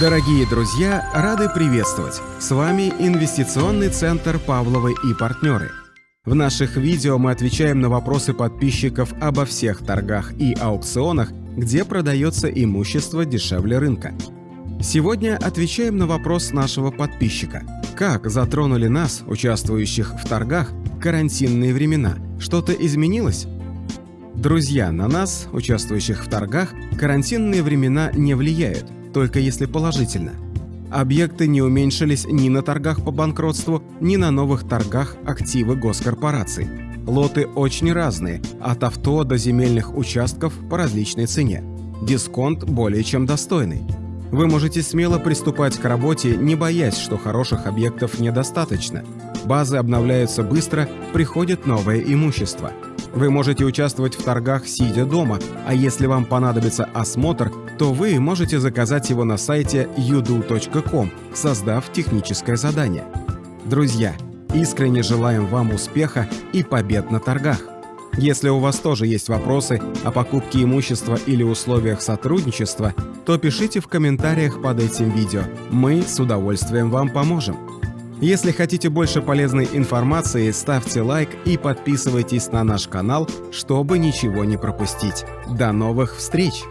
Дорогие друзья, рады приветствовать! С вами Инвестиционный центр «Павловы и партнеры». В наших видео мы отвечаем на вопросы подписчиков обо всех торгах и аукционах, где продается имущество дешевле рынка. Сегодня отвечаем на вопрос нашего подписчика. Как затронули нас, участвующих в торгах, карантинные времена? Что-то изменилось? Друзья, на нас, участвующих в торгах, карантинные времена не влияют, только если положительно. Объекты не уменьшились ни на торгах по банкротству, ни на новых торгах активы госкорпораций. Лоты очень разные, от авто до земельных участков по различной цене. Дисконт более чем достойный. Вы можете смело приступать к работе, не боясь, что хороших объектов недостаточно. Базы обновляются быстро, приходит новое имущество – вы можете участвовать в торгах, сидя дома, а если вам понадобится осмотр, то вы можете заказать его на сайте udu.com, создав техническое задание. Друзья, искренне желаем вам успеха и побед на торгах. Если у вас тоже есть вопросы о покупке имущества или условиях сотрудничества, то пишите в комментариях под этим видео. Мы с удовольствием вам поможем. Если хотите больше полезной информации, ставьте лайк и подписывайтесь на наш канал, чтобы ничего не пропустить. До новых встреч!